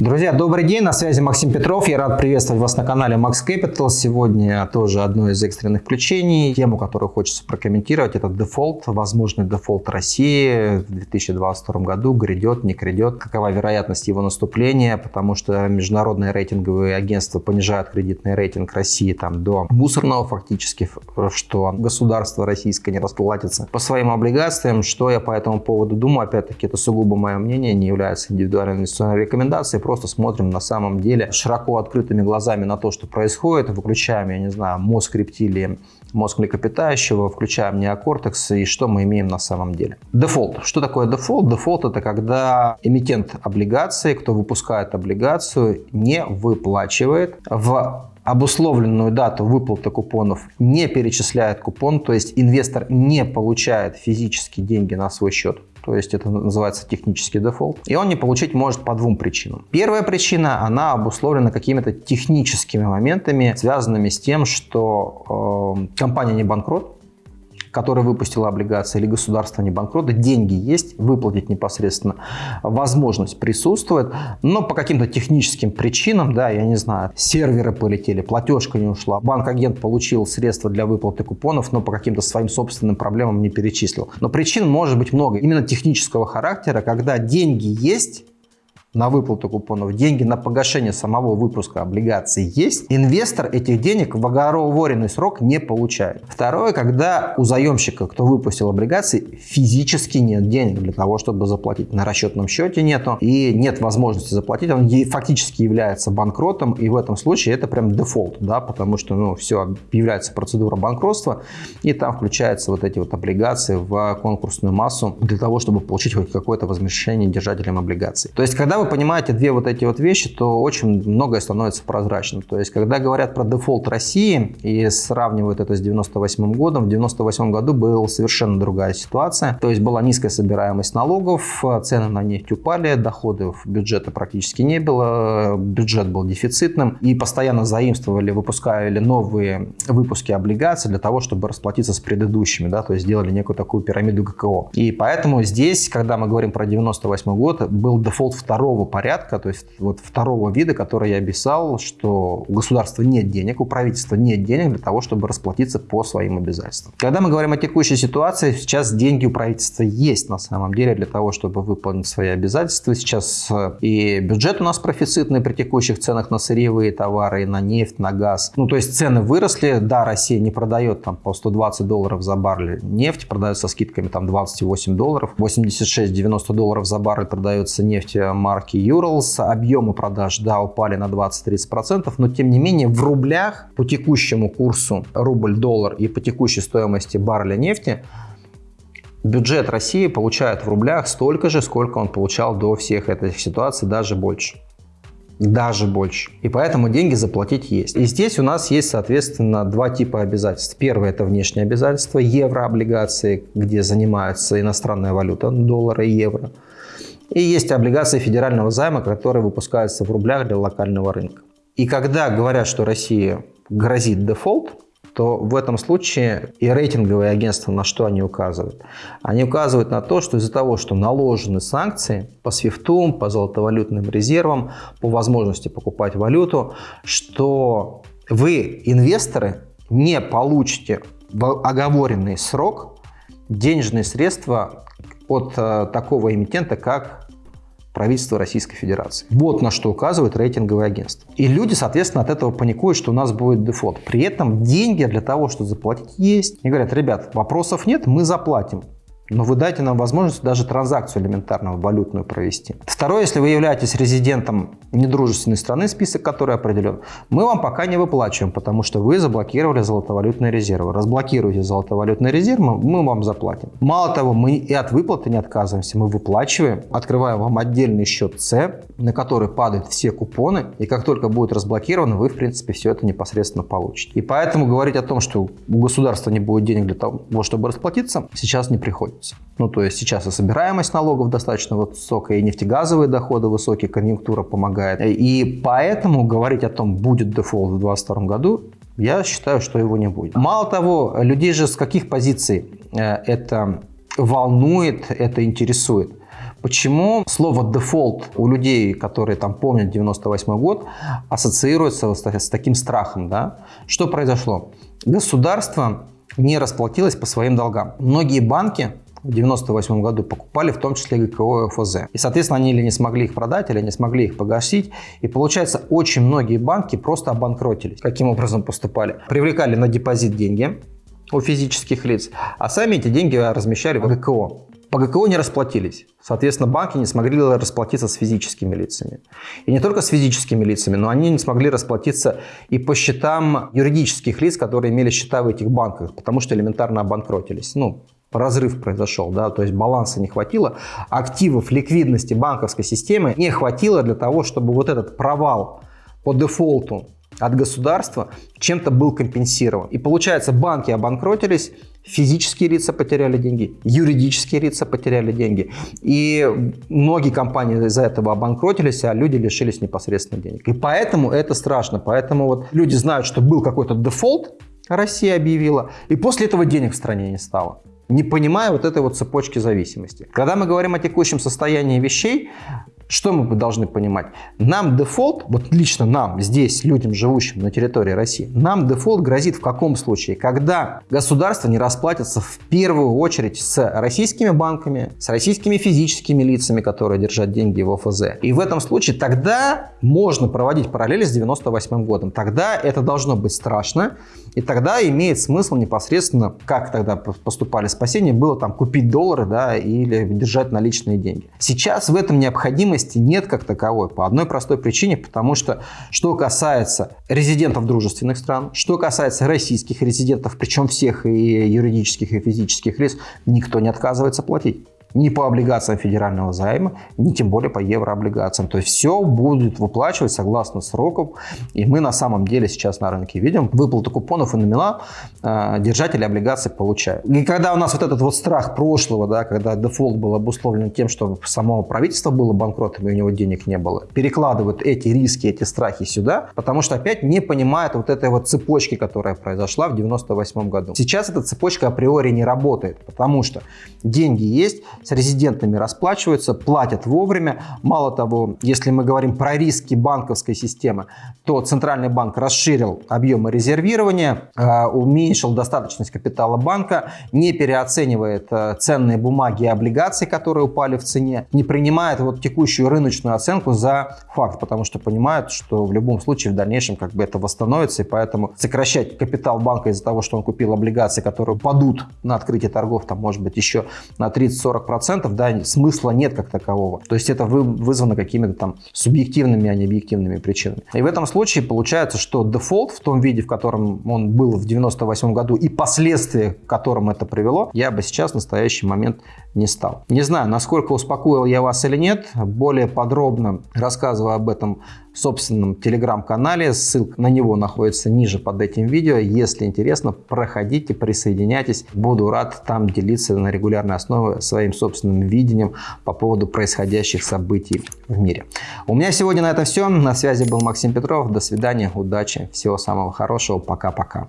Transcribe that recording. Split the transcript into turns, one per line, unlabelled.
Друзья, добрый день, на связи Максим Петров. Я рад приветствовать вас на канале Max Capital. Сегодня тоже одно из экстренных включений. Тему, которую хочется прокомментировать, это дефолт, возможный дефолт России в 2022 году. Грядет, не грядет. Какова вероятность его наступления, потому что международные рейтинговые агентства понижают кредитный рейтинг России там, до мусорного фактически, что государство российское не расплатится по своим облигациям. Что я по этому поводу думаю, опять-таки, это сугубо мое мнение, не является индивидуальной инвестиционной рекомендацией просто смотрим на самом деле широко открытыми глазами на то, что происходит, выключаем, я не знаю, мозг рептилии, мозг млекопитающего, включаем неокортекс и что мы имеем на самом деле. Дефолт. Что такое дефолт? Дефолт это когда эмитент облигации, кто выпускает облигацию, не выплачивает в обусловленную дату выплаты купонов не перечисляет купон, то есть инвестор не получает физически деньги на свой счет то есть это называется технический дефолт. И он не получить может по двум причинам. Первая причина, она обусловлена какими-то техническими моментами, связанными с тем, что э, компания не банкрот, которая выпустила облигации, или государство не банкрота, деньги есть, выплатить непосредственно возможность присутствует, но по каким-то техническим причинам, да, я не знаю, серверы полетели, платежка не ушла, банк-агент получил средства для выплаты купонов, но по каким-то своим собственным проблемам не перечислил. Но причин может быть много, именно технического характера, когда деньги есть, на выплату купонов, деньги на погашение самого выпуска облигаций есть, инвестор этих денег в оговоренный срок не получает. Второе, когда у заемщика, кто выпустил облигации, физически нет денег для того, чтобы заплатить. На расчетном счете нету и нет возможности заплатить, он фактически является банкротом, и в этом случае это прям дефолт, да, потому что ну, все, является процедура банкротства, и там включаются вот эти вот облигации в конкурсную массу для того, чтобы получить хоть какое-то возмещение держателям облигаций. То есть, когда вы вы понимаете две вот эти вот вещи, то очень многое становится прозрачным. То есть, когда говорят про дефолт России и сравнивают это с 98 годом, в 98 году была совершенно другая ситуация. То есть, была низкая собираемость налогов, цены на нефть упали, доходов бюджета практически не было, бюджет был дефицитным и постоянно заимствовали, выпускали новые выпуски облигаций для того, чтобы расплатиться с предыдущими, да, то есть сделали некую такую пирамиду ГКО. И поэтому здесь, когда мы говорим про 98 год, был дефолт второго второго порядка, то есть вот второго вида, который я описал, что у государства нет денег, у правительства нет денег для того, чтобы расплатиться по своим обязательствам. Когда мы говорим о текущей ситуации, сейчас деньги у правительства есть на самом деле для того, чтобы выполнить свои обязательства. Сейчас э, и бюджет у нас профицитный при текущих ценах на сырьевые товары, на нефть, на газ. Ну, то есть цены выросли. Да, Россия не продает там по 120 долларов за баррель нефть, продает со скидками там 28 долларов. 86-90 долларов за баррель продается нефть марки марки Urals. Объемы продаж, да, упали на 20-30%, но тем не менее в рублях по текущему курсу рубль-доллар и по текущей стоимости барреля нефти бюджет России получает в рублях столько же, сколько он получал до всех этих ситуаций, даже больше. Даже больше. И поэтому деньги заплатить есть. И здесь у нас есть, соответственно, два типа обязательств. Первое – это внешние обязательства, еврооблигации, где занимается иностранная валюта, доллары и евро. И есть облигации федерального займа, которые выпускаются в рублях для локального рынка. И когда говорят, что России грозит дефолт, то в этом случае и рейтинговые агентства на что они указывают? Они указывают на то, что из-за того, что наложены санкции по свифту, по золотовалютным резервам, по возможности покупать валюту, что вы, инвесторы, не получите в оговоренный срок денежные средства от э, такого эмитента, как правительства Российской Федерации. Вот на что указывает рейтинговое агентство. И люди, соответственно, от этого паникуют, что у нас будет дефолт. При этом деньги для того, чтобы заплатить, есть. И говорят, ребят, вопросов нет, мы заплатим. Но вы дайте нам возможность даже транзакцию элементарную валютную провести. Второе, если вы являетесь резидентом недружественной страны, список которой определен, мы вам пока не выплачиваем, потому что вы заблокировали золотовалютные резервы. Разблокируйте золотовалютные резервы, мы вам заплатим. Мало того, мы и от выплаты не отказываемся, мы выплачиваем, открываем вам отдельный счет С, на который падают все купоны, и как только будет разблокировано, вы, в принципе, все это непосредственно получите. И поэтому говорить о том, что у государства не будет денег для того, чтобы расплатиться, сейчас не приходится находится. Ну, то есть сейчас и собираемость налогов достаточно высокая, и нефтегазовые доходы высокие, конъюнктура помогает. И поэтому говорить о том, будет дефолт в 2022 году, я считаю, что его не будет. Мало того, людей же с каких позиций э, это волнует, это интересует. Почему слово дефолт у людей, которые там помнят 98 год, ассоциируется с, с таким страхом? Да? Что произошло? Государство не расплатилось по своим долгам. Многие банки в 1998 году покупали в том числе ГКО и ФЗ. И, соответственно, они или не смогли их продать, или не смогли их погасить. И, получается, очень многие банки просто обанкротились. Каким образом поступали? Привлекали на депозит деньги у физических лиц, а сами эти деньги размещали в ГКО. По ГКО не расплатились. Соответственно, банки не смогли расплатиться с физическими лицами. И не только с физическими лицами, но они не смогли расплатиться и по счетам юридических лиц, которые имели счета в этих банках, потому что элементарно обанкротились. Ну, разрыв произошел, да, то есть баланса не хватило, активов, ликвидности банковской системы не хватило для того, чтобы вот этот провал по дефолту от государства чем-то был компенсирован. И получается, банки обанкротились, физические лица потеряли деньги, юридические лица потеряли деньги. И многие компании из-за этого обанкротились, а люди лишились непосредственно денег. И поэтому это страшно. Поэтому вот люди знают, что был какой-то дефолт, Россия объявила, и после этого денег в стране не стало не понимая вот этой вот цепочки зависимости. Когда мы говорим о текущем состоянии вещей, что мы должны понимать? Нам дефолт, вот лично нам, здесь, людям, живущим на территории России, нам дефолт грозит в каком случае? Когда государство не расплатится в первую очередь с российскими банками, с российскими физическими лицами, которые держат деньги в ОФЗ. И в этом случае тогда можно проводить параллели с 98 годом. Тогда это должно быть страшно, и тогда имеет смысл непосредственно, как тогда поступали спасения, было там купить доллары да, или держать наличные деньги. Сейчас в этом необходимости нет как таковой по одной простой причине, потому что что касается резидентов дружественных стран, что касается российских резидентов, причем всех и юридических, и физических лиц, никто не отказывается платить ни по облигациям федерального займа, ни тем более по еврооблигациям. То есть все будет выплачивать согласно сроков. И мы на самом деле сейчас на рынке видим выплату купонов и номинал э, держатели облигаций получают. И когда у нас вот этот вот страх прошлого, да, когда дефолт был обусловлен тем, что само правительство было банкротом и у него денег не было, перекладывают эти риски, эти страхи сюда, потому что опять не понимают вот этой вот цепочки, которая произошла в 98 году. Сейчас эта цепочка априори не работает, потому что деньги есть, с резидентами расплачиваются, платят вовремя. Мало того, если мы говорим про риски банковской системы, то Центральный банк расширил объемы резервирования, э, уменьшил достаточность капитала банка, не переоценивает э, ценные бумаги и облигации, которые упали в цене, не принимает вот текущую рыночную оценку за факт, потому что понимает, что в любом случае в дальнейшем как бы это восстановится, и поэтому сокращать капитал банка из-за того, что он купил облигации, которые падут на открытие торгов, там может быть еще на 30-40%, 100%, да, смысла нет как такового. То есть это вызвано какими-то там субъективными, а не объективными причинами. И в этом случае получается, что дефолт в том виде, в котором он был в 98 году и последствия, к которым это привело, я бы сейчас в настоящий момент не стал. Не знаю, насколько успокоил я вас или нет, более подробно рассказываю об этом собственном телеграм-канале, ссылка на него находится ниже под этим видео. Если интересно, проходите, присоединяйтесь, буду рад там делиться на регулярной основе своим собственным видением по поводу происходящих событий в мире. У меня сегодня на этом все, на связи был Максим Петров, до свидания, удачи, всего самого хорошего, пока-пока.